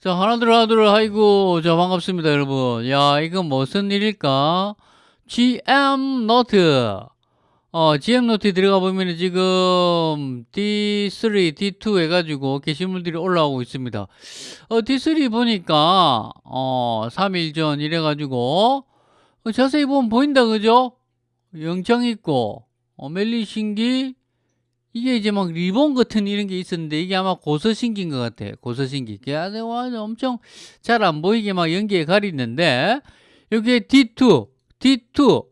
자, 하나둘, 하나둘, 아이고, 자, 반갑습니다, 여러분. 야, 이거 무슨 일일까? GM 노트. 어, GM 노트에 들어가 보면 지금 D3, D2 해가지고 게시물들이 올라오고 있습니다. 어, D3 보니까, 어, 3일 전 이래가지고, 어, 자세히 보면 보인다, 그죠? 영장 있고, 어, 멜리 신기, 이게 이제 막 리본 같은 이런 게 있었는데 이게 아마 고서신기인 것 같아. 고서신기. 아주 엄청 잘 안 보이게 막 연기에 가리는데 여기에 D2, D2.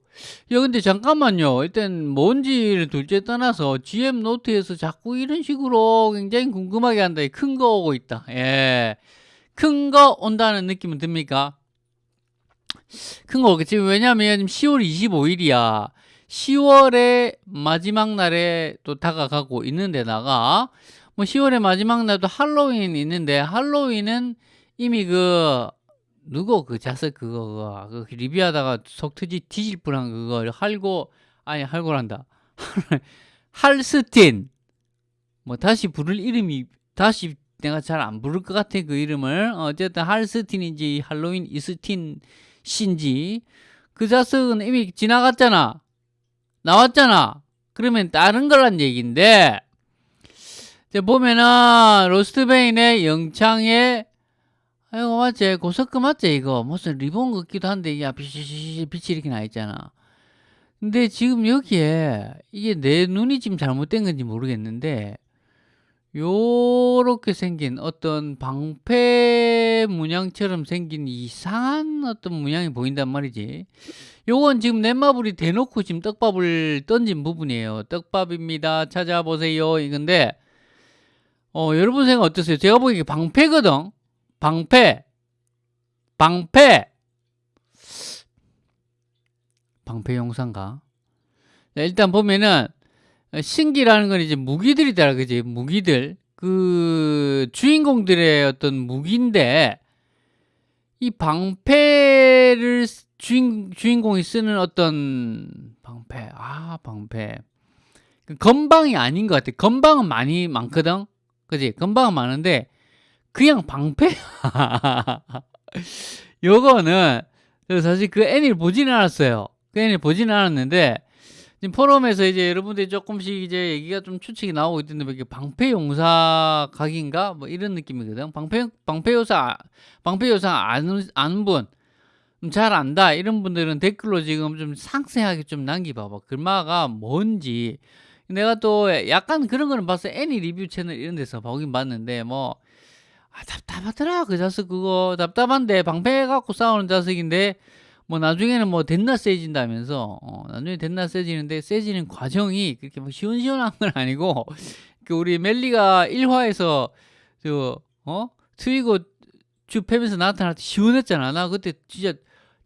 야 근데 잠깐만요. 일단 뭔지를 둘째 떠나서 GM 노트에서 자꾸 이런 식으로 굉장히 궁금하게 한다. 큰 거 오고 있다. 예. 큰 거 온다는 느낌은 듭니까? 큰 거 오겠지. 왜냐면 10월 25일이야. 10월의 마지막 날에 또 다가가고 있는 데다가 뭐 10월의 마지막 날도 할로윈 있는데 할로윈은 이미 그 누구 그 자석 그거 그 리뷰하다가 속 터지 뒤질 뻔한 그거 할고 아니 할고란다. 할스틴. 뭐 다시 부를 이름이 다시 내가 잘 안 부를 것 같아 그 이름을. 어쨌든 할스틴인지 할로윈 이스틴 신지. 그 자석은 이미 지나갔잖아 나왔잖아. 그러면 다른 거란 얘기인데 이제 보면은 로스트베인의 영창에 아이고 맞지 고석금 맞지 이거 무슨 리본 같기도 한데 이게 빛이, 빛이 이렇게 나 있잖아. 근데 지금 여기에 이게 내 눈이 지금 잘못된 건지 모르겠는데 요렇게 생긴 어떤 방패 문양처럼 생긴 이상한 어떤 문양이 보인단 말이지. 요건 지금 넷마블이 대놓고 지금 떡밥을 던진 부분이에요. 떡밥입니다. 찾아보세요. 이건데 어 여러분 생각 어떠세요? 제가 보기에 방패거든. 방패. 방패. 방패 용사인가 일단 보면은 어, 신기라는 건 이제 무기들이다. 그지? 무기들. 그 주인공들의 어떤 무기인데 이 방패를 주인, 주인공이 쓰는 어떤 방패. 아 방패. 그 건방이 아닌 것 같아. 건방은 많이 많거든. 그지? 건방은 많은데 그냥 방패 요거는 사실 그 애니를 보지는 않았어요. 그 애니를 보지는 않았는데 지금 포럼에서 이제 여러분들이 조금씩 이제 얘기가 좀 추측이 나오고 있던데 뭐 방패 용사 각인가? 뭐 이런 느낌이거든. 방패 방패 요사 방패 요사 아는 아는 분. 잘 안다. 이런 분들은 댓글로 지금 좀 상세하게 좀 남기봐봐. 글마가 뭔지. 내가 또 약간 그런 거는 봤어. 애니 리뷰 채널 이런 데서 보긴 봤는데 뭐 아, 답답하더라. 그 자석 그거. 답답한데 방패 갖고 싸우는 자석인데 뭐 나중에는 뭐 됐나 세진다면서 어, 나중에 됐나 세지는데 세지는 과정이 그렇게 뭐 시원시원한 건 아니고 그 우리 멜리가 1화에서 저 어? 트위고 쭉 패면서 나타날 때 시원했잖아. 나 그때 진짜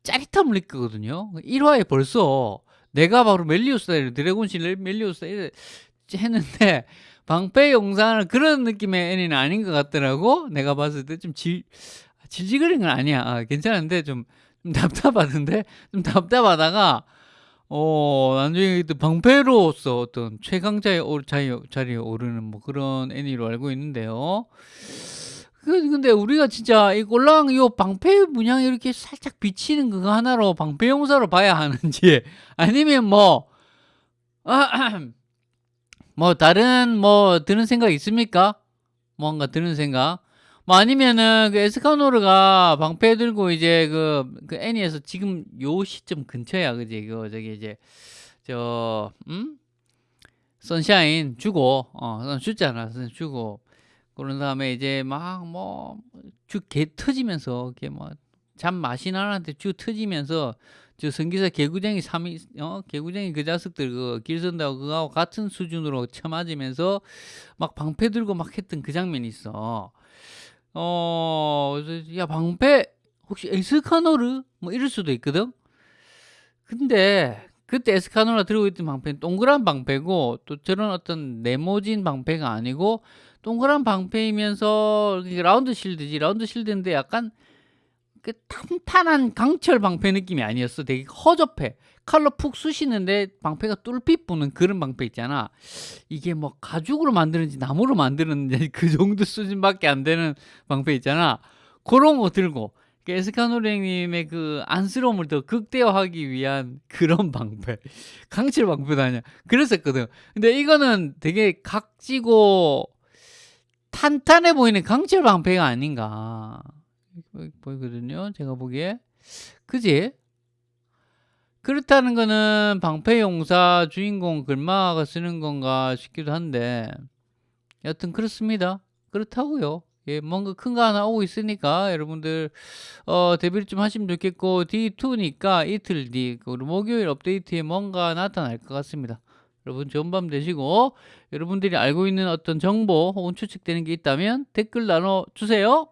짜릿함을 느끼거든요. 1화에 벌써 내가 바로 멜리오스다 드래곤실 멜리오스다 했는데 방패 영상은 그런 느낌의 애니는 아닌 것 같더라고. 내가 봤을 때 좀 질, 질질거리는 건 아니야. 아, 괜찮은데 좀 좀 답답하던데 좀 답답하다가 어 나중에 또 방패로서 어떤 최강자의 자리, 자리에 오르는 뭐 그런 애니로 알고 있는데요. 그, 근데 우리가 진짜 이 꼴랑 이 방패 문양이 이렇게 살짝 비치는 그거 하나로 방패 용사로 봐야 하는지 아니면 뭐, 아, 뭐 다른 뭐 드는 생각 있습니까? 뭔가 드는 생각? 뭐 아니면은 그 에스카노르가 방패 들고 이제 그, 그 애니에서 지금 요 시점 근처야. 그지? 그 저기 이제 저 음? 선샤인 주고 어 줬잖아. 주고. 그런 다음에 이제 막 뭐쭉개 터지면서 이렇게 뭐잠 마신 하나한테 쭉 터지면서 저 성기사 개구쟁이 삼이 어? 개구쟁이 그 자식들 그 길선다고 그거하고 같은 수준으로 쳐맞으면서 막 방패 들고 막 했던 그 장면이 있어. 어, 야, 방패, 혹시 에스카노르? 뭐 이럴 수도 있거든? 근데, 그때 에스카노르가 들고 있던 방패는 동그란 방패고, 또 저런 어떤 네모진 방패가 아니고, 동그란 방패이면서, 라운드 실드지, 라운드 실드인데 약간, 그 탄탄한 강철 방패 느낌이 아니었어. 되게 허접해. 칼로 푹 쑤시는데 방패가 뚫빛 부는 그런 방패 있잖아. 이게 뭐 가죽으로 만드는지 나무로 만드는지 그 정도 수준밖에 안 되는 방패 있잖아. 고런 거 들고 그 에스카노랭님의 그 안쓰러움을 더 극대화하기 위한 그런 방패 강철 방패도 아니야 그랬었거든 근데 이거는 되게 각지고 탄탄해 보이는 강철 방패가 아닌가 보이거든요. 제가 보기에. 그지? 그렇다는 거는 방패용사 주인공 글마가 쓰는 건가 싶기도 한데. 여튼 그렇습니다. 그렇다고요. 예, 뭔가 큰 거 하나 오고 있으니까 여러분들 어, 대비를 좀 하시면 좋겠고 D2니까 이틀 뒤 목요일 업데이트에 뭔가 나타날 것 같습니다. 여러분 좋은 밤 되시고 여러분들이 알고 있는 어떤 정보 혹은 추측되는 게 있다면 댓글 나눠 주세요.